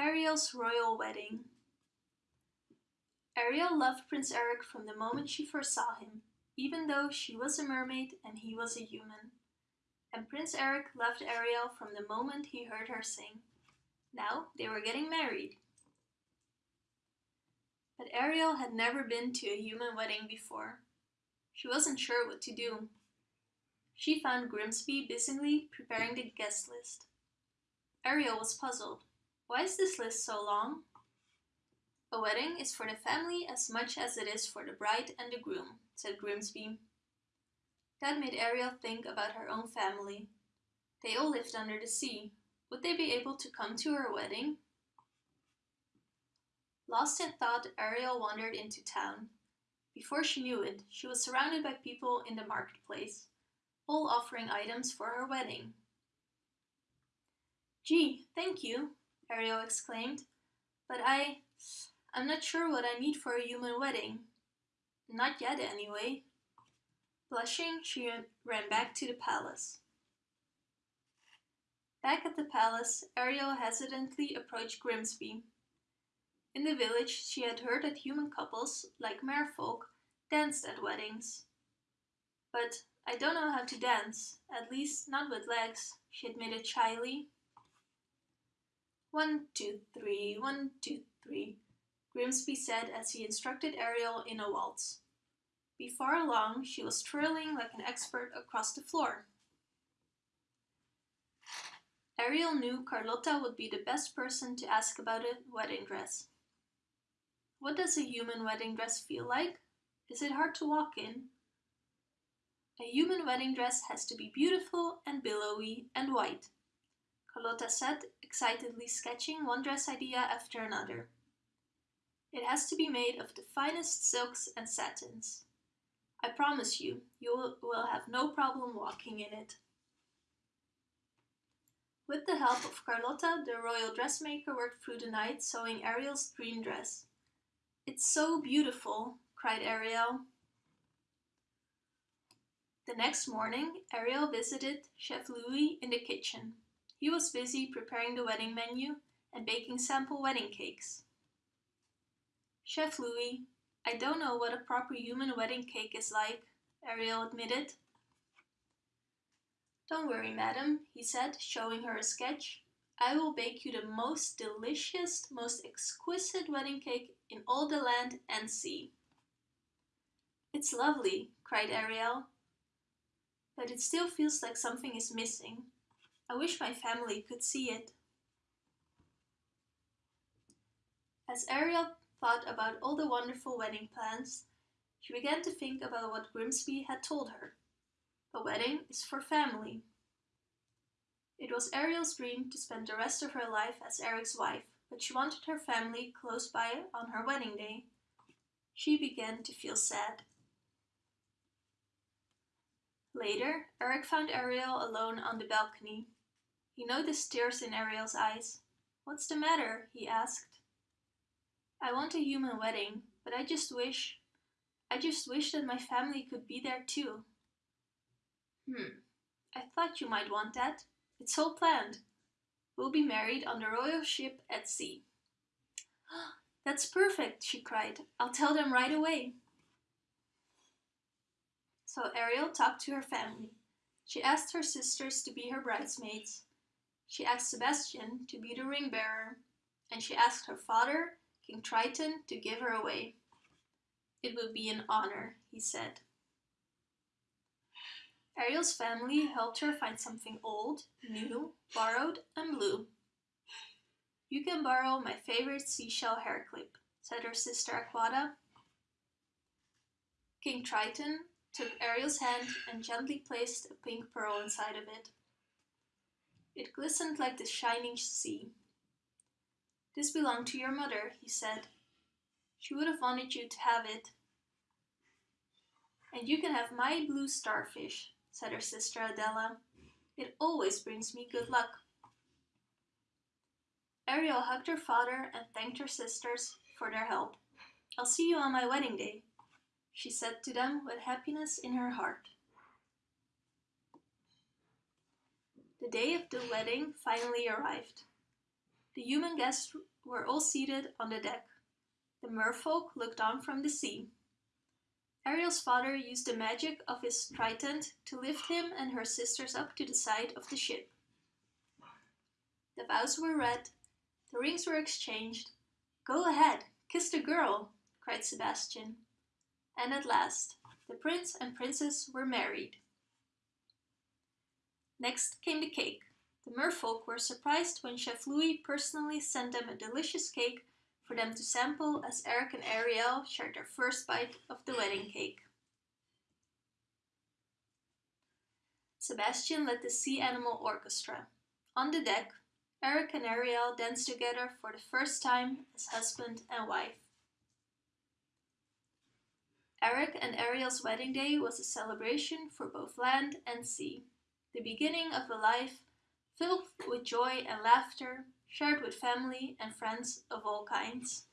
Ariel's royal wedding. Ariel loved Prince Eric from the moment she first saw him, even though she was a mermaid and he was a human. And Prince Eric loved Ariel from the moment he heard her sing. Now they were getting married. But Ariel had never been to a human wedding before. She wasn't sure what to do. She found Grimsby busily preparing the guest list. Ariel was puzzled. Why is this list so long? A wedding is for the family as much as it is for the bride and the groom, said Grimsby. That made Ariel think about her own family. They all lived under the sea. Would they be able to come to her wedding? Lost in thought, Ariel wandered into town. Before she knew it, she was surrounded by people in the marketplace, all offering items for her wedding. Gee, thank you, Ariel exclaimed. But I... I'm not sure what I need for a human wedding. Not yet, anyway. Blushing, she ran back to the palace. Back at the palace, Ariel hesitantly approached Grimsby. In the village, she had heard that human couples, like merfolk, danced at weddings. But I don't know how to dance, at least not with legs, she admitted shyly. One, two, three, one, two, three, Grimsby said as he instructed Ariel in a waltz. Before long, she was twirling like an expert across the floor. Ariel knew Carlotta would be the best person to ask about a wedding dress. What does a human wedding dress feel like? Is it hard to walk in? A human wedding dress has to be beautiful and billowy and white. Carlotta said, excitedly sketching one dress idea after another. It has to be made of the finest silks and satins. I promise you, you will have no problem walking in it. With the help of Carlotta, the royal dressmaker worked through the night sewing Ariel's dream dress. It's so beautiful, cried Ariel. The next morning, Ariel visited Chef Louis in the kitchen. He was busy preparing the wedding menu and baking sample wedding cakes. Chef Louis, I don't know what a proper human wedding cake is like, Ariel admitted. Don't worry, madam, he said, showing her a sketch. I will bake you the most delicious, most exquisite wedding cake in all the land and sea. It's lovely, cried Ariel. But it still feels like something is missing. I wish my family could see it. As Ariel thought about all the wonderful wedding plans, she began to think about what Grimsby had told her. A wedding is for family. It was Ariel's dream to spend the rest of her life as Eric's wife, but she wanted her family close by on her wedding day. She began to feel sad. Later, Eric found Ariel alone on the balcony. He noticed the tears in Ariel's eyes. What's the matter? he asked. I want a human wedding, but I just wish, I just wish that my family could be there too. Hmm, I thought you might want that. It's all planned. We'll be married on the royal ship at sea. That's perfect, she cried. I'll tell them right away. So Ariel talked to her family. She asked her sisters to be her bridesmaids. She asked Sebastian to be the ring bearer, and she asked her father, King Triton, to give her away. It would be an honor, he said. Ariel's family helped her find something old, new, borrowed, and blue. You can borrow my favorite seashell hair clip, said her sister Aquata. King Triton took Ariel's hand and gently placed a pink pearl inside of it. It glistened like the shining sea. This belonged to your mother, he said. She would have wanted you to have it. And you can have my blue starfish, said her sister Adella. It always brings me good luck. Ariel hugged her father and thanked her sisters for their help. I'll see you on my wedding day, she said to them with happiness in her heart. The day of the wedding finally arrived. The human guests were all seated on the deck. The merfolk looked on from the sea. Ariel's father used the magic of his trident to lift him and her sisters up to the side of the ship. The vows were read, the rings were exchanged. Go ahead, kiss the girl, cried Sebastian. And at last, the prince and princess were married. Next came the cake. The merfolk were surprised when Chef Louis personally sent them a delicious cake for them to sample as Eric and Ariel shared their first bite of the wedding cake. Sebastian led the Sea Animal Orchestra. On the deck, Eric and Ariel danced together for the first time as husband and wife. Eric and Ariel's wedding day was a celebration for both land and sea, the beginning of a life filled with joy and laughter, shared with family and friends of all kinds.